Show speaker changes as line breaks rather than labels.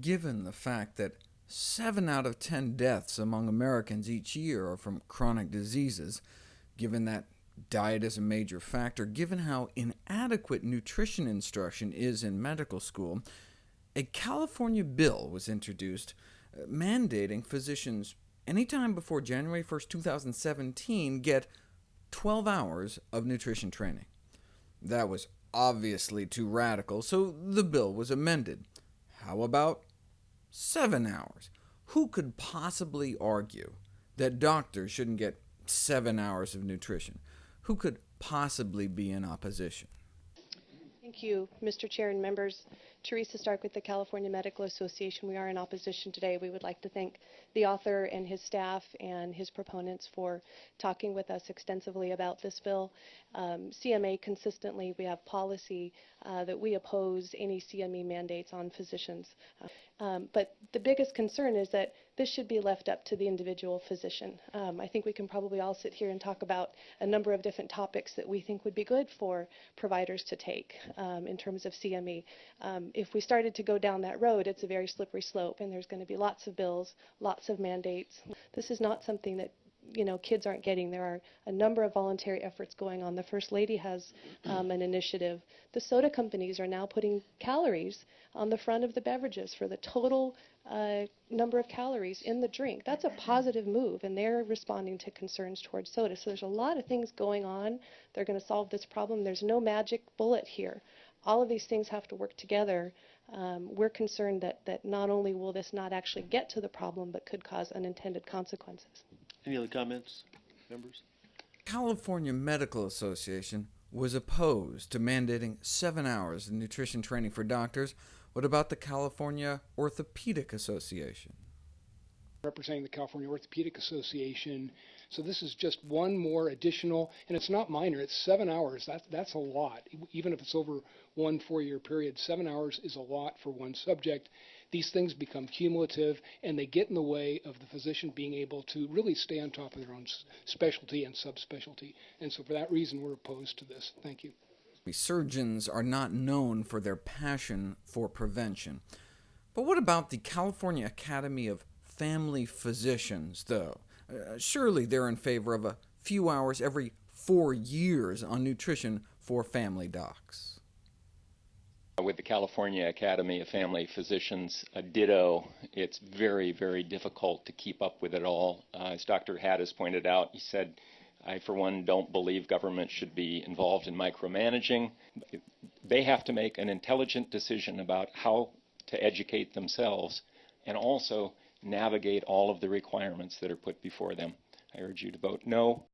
given the fact that 7 out of 10 deaths among Americans each year are from chronic diseases, given that diet is a major factor, given how inadequate nutrition instruction is in medical school, a California bill was introduced uh, mandating physicians anytime before January 1, 2017 get 12 hours of nutrition training. That was obviously too radical, so the bill was amended. How about 7 hours? Who could possibly argue that doctors shouldn't get 7 hours of nutrition? Who could possibly be in opposition?
Thank you, Mr. Chair and members. Teresa Stark with the California Medical Association. We are in opposition today. We would like to thank the author and his staff and his proponents for talking with us extensively about this bill. Um, CMA consistently, we have policy uh, that we oppose any CME mandates on physicians. Uh, um, but the biggest concern is that this should be left up to the individual physician. Um, I think we can probably all sit here and talk about a number of different topics that we think would be good for providers to take um, in terms of CME. Um, if we started to go down that road, it's a very slippery slope, and there's going to be lots of bills, lots of mandates. This is not something that you know, kids aren't getting. There are a number of voluntary efforts going on. The First Lady has um, an initiative. The soda companies are now putting calories on the front of the beverages for the total uh, number of calories in the drink. That's a positive move, and they're responding to concerns towards soda. So there's a lot of things going on. They're going to solve this problem. There's no magic bullet here. All of these things have to work together. Um, we're concerned that, that not only will this not actually get to the problem, but could cause unintended consequences.
Any other comments, members?
California Medical Association was opposed to mandating seven hours of nutrition training for doctors. What about the California Orthopedic Association?
Representing the California Orthopedic Association. So this is just one more additional, and it's not minor, it's seven hours. That's, that's a lot. Even if it's over one four-year period, seven hours is a lot for one subject. These things become cumulative, and they get in the way of the physician being able to really stay on top of their own specialty and subspecialty. And so for that reason, we're opposed to this. Thank you.
Surgeons are not known for their passion for prevention. But what about the California Academy of family physicians, though. Uh, surely they're in favor of a few hours every four years on nutrition for family docs.
With the California Academy of Family Physicians, a ditto, it's very, very difficult to keep up with it all. Uh, as Dr. Hattis pointed out, he said, I, for one, don't believe government should be involved in micromanaging. They have to make an intelligent decision about how to educate themselves and also navigate all of the requirements that are put before them. I urge you to vote no.